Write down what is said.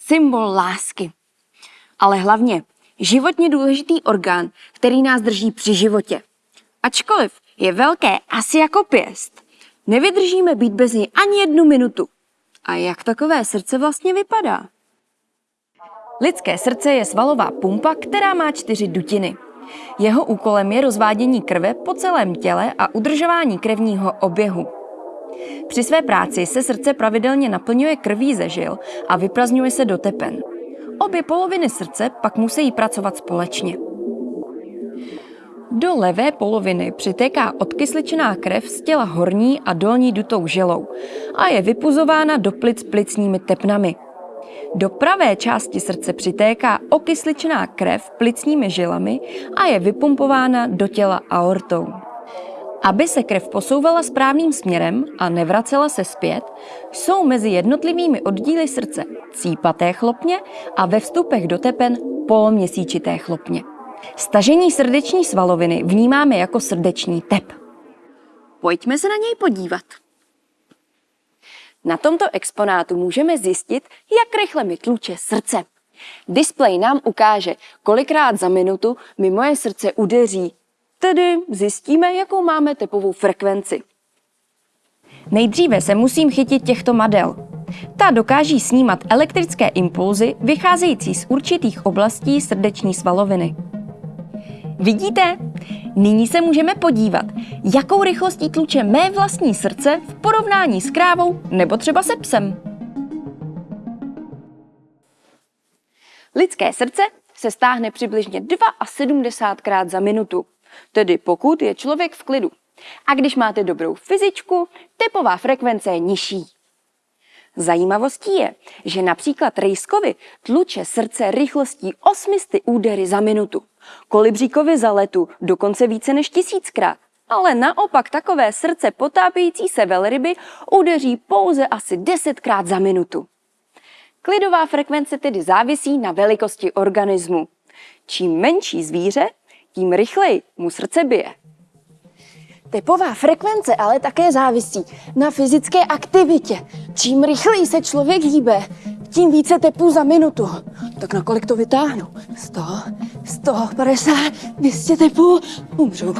symbol lásky. Ale hlavně životně důležitý orgán, který nás drží při životě. Ačkoliv je velké asi jako pěst, nevydržíme být bez něj ani jednu minutu. A jak takové srdce vlastně vypadá? Lidské srdce je svalová pumpa, která má čtyři dutiny. Jeho úkolem je rozvádění krve po celém těle a udržování krevního oběhu. Při své práci se srdce pravidelně naplňuje krví ze žil a vyprazňuje se do tepen. Obě poloviny srdce pak musí pracovat společně. Do levé poloviny přitéká odkysličená krev z těla horní a dolní dutou žilou a je vypuzována do plic plicními tepnami. Do pravé části srdce přitéká okysličená krev plicními žilami a je vypumpována do těla aortou. Aby se krev posouvala správným směrem a nevracela se zpět, jsou mezi jednotlivými oddíly srdce cípaté chlopně a ve vstupech do tepen poloměsíčité chlopně. Stažení srdeční svaloviny vnímáme jako srdeční tep. Pojďme se na něj podívat. Na tomto exponátu můžeme zjistit, jak rychle mi tluče srdce. Displej nám ukáže, kolikrát za minutu mi moje srdce udeří. Tedy zjistíme, jakou máme tepovou frekvenci. Nejdříve se musím chytit těchto madel. Ta dokáží snímat elektrické impulzy vycházející z určitých oblastí srdeční svaloviny. Vidíte? Nyní se můžeme podívat, jakou rychlostí tluče mé vlastní srdce v porovnání s krávou nebo třeba se psem. Lidské srdce se stáhne přibližně 72 krát za minutu, tedy pokud je člověk v klidu. A když máte dobrou fyzičku, tepová frekvence je nižší. Zajímavostí je, že například rejskovi tluče srdce rychlostí 800 údery za minutu. Kolibříkovi za letu dokonce více než tisíckrát. Ale naopak takové srdce potápějící se velryby udeří pouze asi desetkrát za minutu. Klidová frekvence tedy závisí na velikosti organismu. Čím menší zvíře, tím rychleji mu srdce bije. Tepová frekvence ale také závisí na fyzické aktivitě. Čím rychleji se člověk hýbe, tím více tepů za minutu. Tak na kolik to vytáhnu? 100, 150, 200 tepů, umřu.